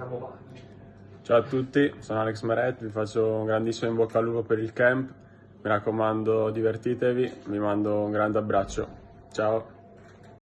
Andiamo avanti. Ciao a tutti, sono Alex Meret, vi faccio un grandissimo in bocca al lupo per il camp. Mi raccomando, divertitevi, vi mando un grande abbraccio. Ciao.